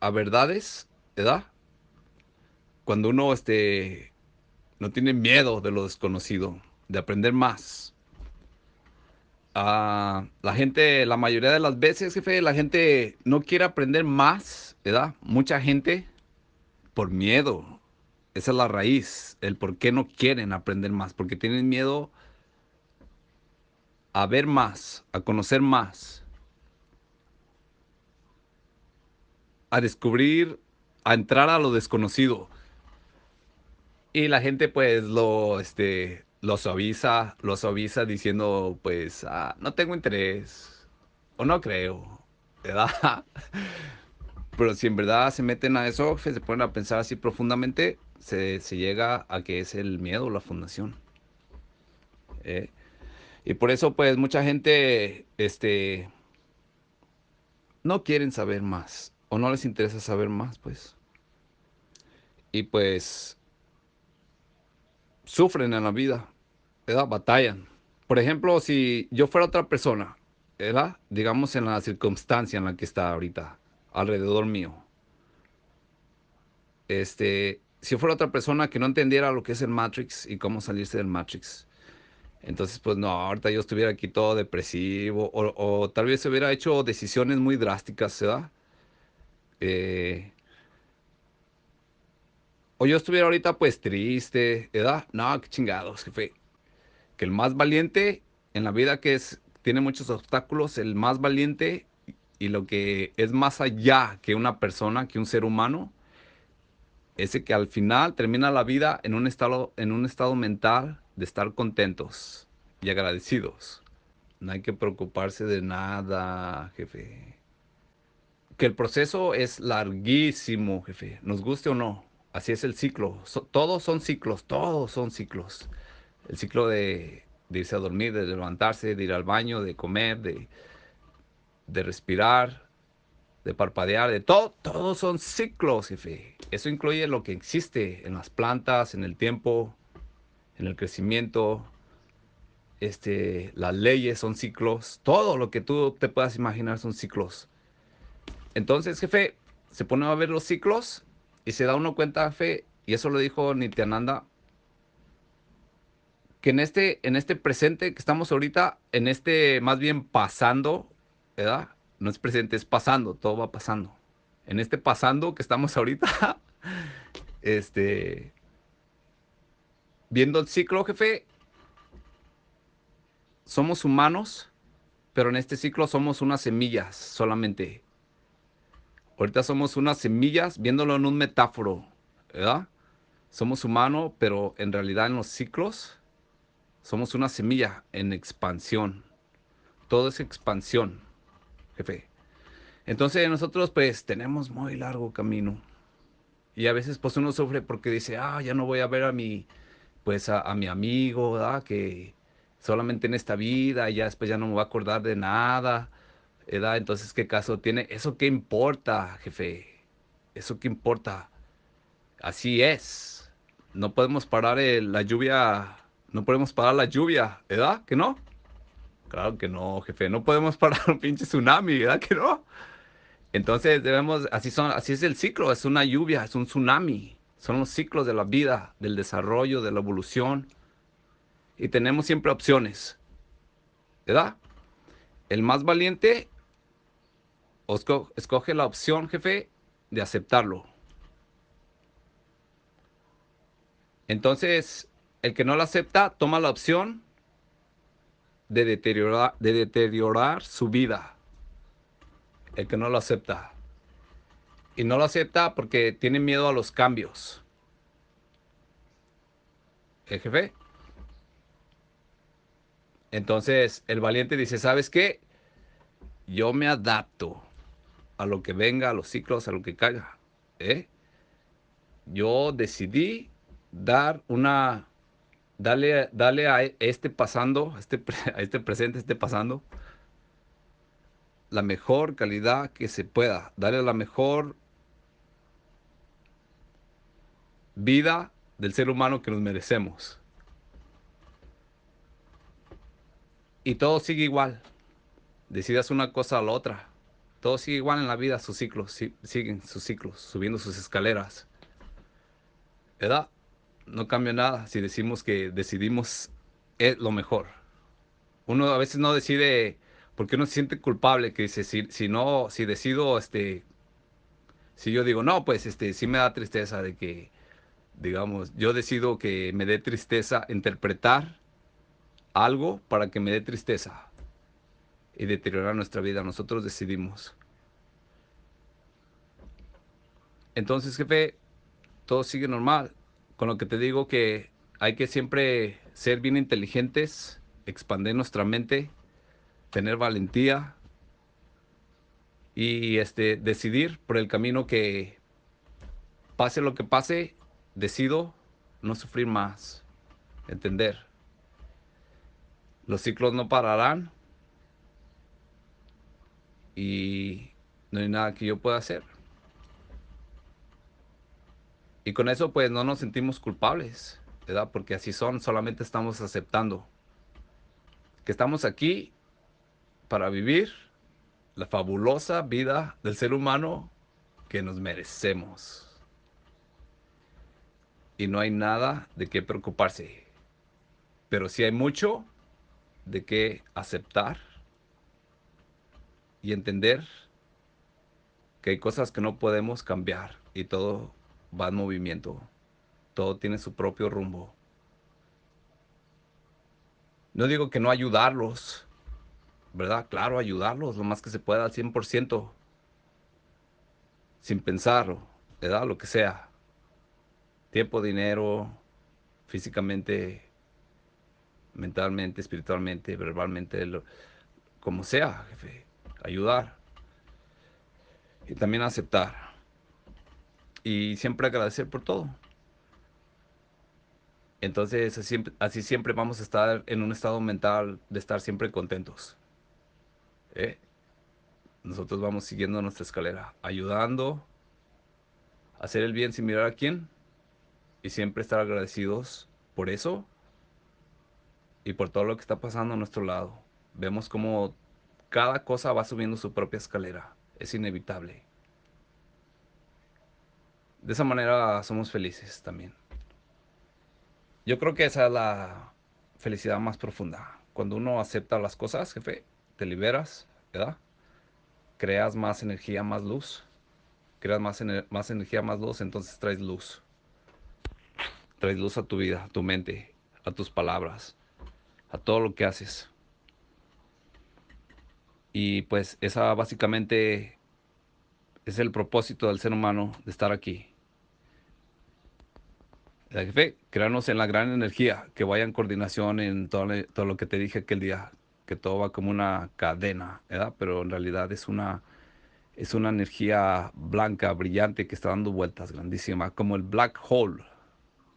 a verdades, ¿verdad? Cuando uno este, no tiene miedo de lo desconocido, de aprender más. Ah, la gente, la mayoría de las veces, jefe, la gente no quiere aprender más, ¿verdad? Mucha gente por miedo. Esa es la raíz, el por qué no quieren aprender más, porque tienen miedo a ver más, a conocer más, a descubrir, a entrar a lo desconocido. Y la gente pues lo, este, lo suaviza, lo suaviza diciendo pues, ah, no tengo interés, o no creo, ¿verdad? Pero si en verdad se meten a eso, se ponen a pensar así profundamente, se, llega a que es el miedo, la fundación. ¿eh? Y por eso pues mucha gente, este, no quieren saber más, o no les interesa saber más, pues. Y pues sufren en la vida, ¿verdad? Batallan. Por ejemplo, si yo fuera otra persona, ¿verdad? Digamos en la circunstancia en la que está ahorita, alrededor mío. Este, si yo fuera otra persona que no entendiera lo que es el Matrix y cómo salirse del Matrix, entonces, pues no, ahorita yo estuviera aquí todo depresivo o, o tal vez hubiera hecho decisiones muy drásticas, ¿verdad? Eh, o yo estuviera ahorita pues triste, ¿verdad? No, qué chingados, jefe. Que el más valiente en la vida que es, tiene muchos obstáculos, el más valiente y lo que es más allá que una persona, que un ser humano, ese que al final termina la vida en un estado, en un estado mental de estar contentos y agradecidos. No hay que preocuparse de nada, jefe. Que el proceso es larguísimo, jefe, nos guste o no. Así es el ciclo. todos son ciclos, todos son ciclos. El ciclo de, irse a dormir, de levantarse, de ir al baño, de comer, de, de respirar, de parpadear, de todo. Todos son ciclos, jefe. Eso incluye lo que existe en las plantas, en el tiempo, en el crecimiento. Este, las leyes son ciclos. Todo lo que tú te puedas imaginar son ciclos. Entonces, jefe, se pone a ver los ciclos y se da uno cuenta, fe, y eso lo dijo Nityananda, que en este, en este presente que estamos ahorita, en este más bien pasando, ¿verdad? No es presente, es pasando, todo va pasando. En este pasando que estamos ahorita, este, viendo el ciclo, jefe, somos humanos, pero en este ciclo somos unas semillas solamente. Ahorita somos unas semillas, viéndolo en un metáforo, ¿verdad? Somos humanos, pero en realidad en los ciclos somos una semilla en expansión. Todo es expansión, jefe. Entonces nosotros pues tenemos muy largo camino. Y a veces pues uno sufre porque dice, ah, ya no voy a ver a mi, pues a, mi amigo, ¿verdad? Que solamente en esta vida, ya después ya no me voy a acordar de nada entonces, ¿qué caso tiene? ¿Eso qué importa, jefe? ¿Eso qué importa? Así es. No podemos parar la lluvia, no podemos parar la lluvia, ¿verdad? ¿Que no? Claro que no, jefe. No podemos parar un pinche tsunami, ¿verdad que no? Entonces debemos, así son, así es el ciclo, es una lluvia, es un tsunami. Son los ciclos de la vida, del desarrollo, de la evolución. Y tenemos siempre opciones. ¿Verdad? El más valiente escoge la opción, jefe, de aceptarlo. Entonces, el que no lo acepta, toma la opción de deteriorar, de deteriorar su vida. El que no lo acepta. Y no lo acepta porque tiene miedo a los cambios. ¿El jefe? Entonces, el valiente dice, ¿sabes qué? Yo me adapto a lo que venga, a los ciclos, a lo que caiga. ¿eh? Yo decidí dar una, dale, dale a este pasando, a este, a este presente, este pasando, la mejor calidad que se pueda. Darle la mejor vida del ser humano que nos merecemos. Y todo sigue igual. Decidas una cosa a la otra Todo sigue igual en la vida, sus ciclos, siguen sus ciclos, subiendo sus escaleras. ¿Verdad? No cambia nada si decimos que decidimos es lo mejor. Uno a veces no decide porque uno se siente culpable, que dice, si, si no, si decido, este, si yo digo, no, pues este, sí me da tristeza de que, digamos, yo decido que me dé tristeza interpretar algo para que me dé tristeza y deteriorar nuestra vida. Nosotros decidimos. Entonces, jefe, todo sigue normal. Con lo que te digo que hay que siempre ser bien inteligentes, expandir nuestra mente, tener valentía y este, decidir por el camino que pase lo que pase, decido no sufrir más, entender. Los ciclos no pararán y no hay nada que yo pueda hacer. Y con eso pues no nos sentimos culpables, ¿verdad? Porque así son, solamente estamos aceptando que estamos aquí para vivir la fabulosa vida del ser humano que nos merecemos. Y no hay nada de qué preocuparse. Pero sí hay mucho de qué aceptar y entender que hay cosas que no podemos cambiar y todo va en movimiento. Todo tiene su propio rumbo. No digo que no ayudarlos, ¿verdad? Claro, ayudarlos lo más que se pueda al 100%, sin pensar, ¿verdad? Lo que sea. Tiempo, dinero, físicamente, mentalmente, espiritualmente, verbalmente, como sea, jefe ayudar y también aceptar y siempre agradecer por todo. Entonces así, siempre vamos a estar en un estado mental de estar siempre contentos. ¿eh? Nosotros vamos siguiendo nuestra escalera, ayudando, hacer el bien sin mirar a quién y siempre estar agradecidos por eso y por todo lo que está pasando a nuestro lado. Vemos cómo cada cosa va subiendo su propia escalera. Es inevitable. De esa manera somos felices también. Yo creo que esa es la felicidad más profunda. Cuando uno acepta las cosas, jefe, te liberas, ¿verdad? Creas más energía, más luz. Creas más, más energía, más luz, entonces traes luz. Traes luz a tu vida, a tu mente, a tus palabras, a todo lo que haces. Y pues esa básicamente es el propósito del ser humano de estar aquí. La jefe, crearnos en la gran energía, que vaya en coordinación en todo, todo, lo que te dije aquel día, que todo va como una cadena, ¿verdad? Pero en realidad es una, es una energía blanca, brillante, que está dando vueltas, grandísima, como el black hole,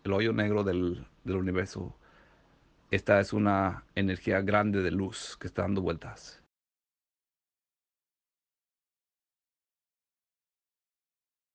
el hoyo negro del, del universo. Esta es una energía grande de luz que está dando vueltas.